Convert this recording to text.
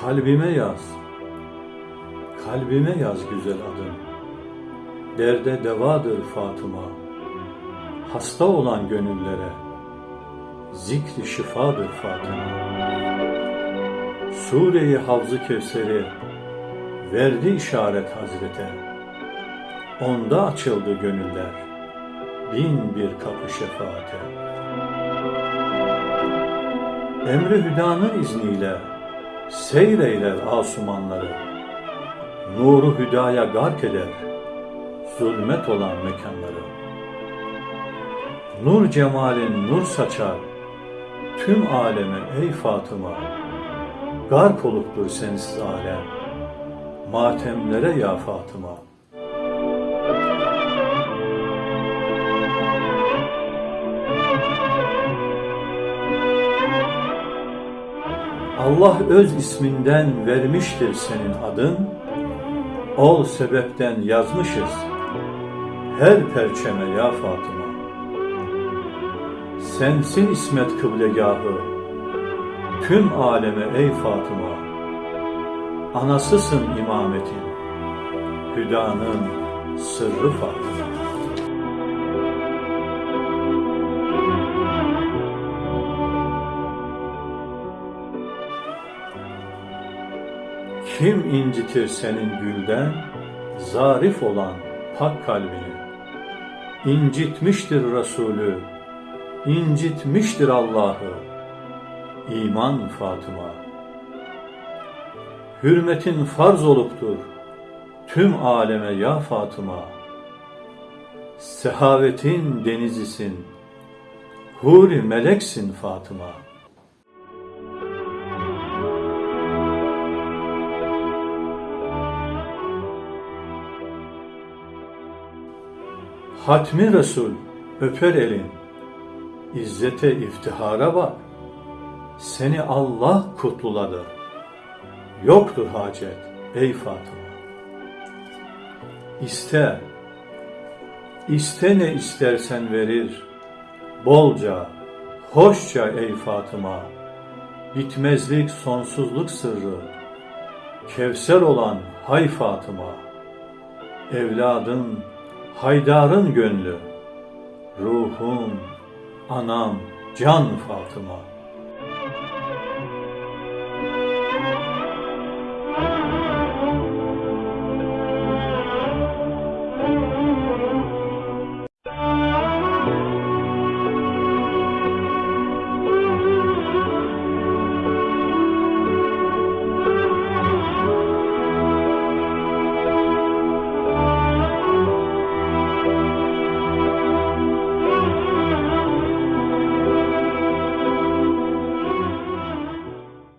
Kalbime yaz, kalbime yaz güzel adın. Derde devadır Fatıma, hasta olan gönüllere zikri şifadır Fatıma. Sure-i Havz-ı Kevser'i verdi işaret Hazrete. Onda açıldı gönüller, bin bir kapı şefaate. Emri Hüda'nın izniyle seyreyler asumanları, nuru hüdaya gark eder, zulmet olan mekanları. Nur cemalin nur saçar, tüm aleme ey Fatıma, gark oluptur sensiz alem, matemlere ya Fatıma. Allah öz isminden vermiştir senin adın, ol sebepten yazmışız her perçeme ya Fatıma. Sensin ismet kıblegahı, tüm aleme ey Fatıma. Anasısın imametin, hüdanın sırrı Fatıma. Kim incitir senin gülden, zarif olan pak kalbini? İncitmiştir Resulü, incitmiştir Allah'ı. İman Fatıma. Hürmetin farz oluptur, tüm aleme ya Fatıma. Sehavetin denizisin, huri meleksin Fatıma. Hatmi Resul öper elin, İzzete iftihara bak, seni Allah kutluladı. Yoktur hacet ey Fatıma. İste, iste ne istersen verir, bolca, hoşça ey Fatıma. Bitmezlik, sonsuzluk sırrı, Kevser olan hay Fatıma. Evladın, Haydar'ın gönlü, ruhum, anam, can Fatıma.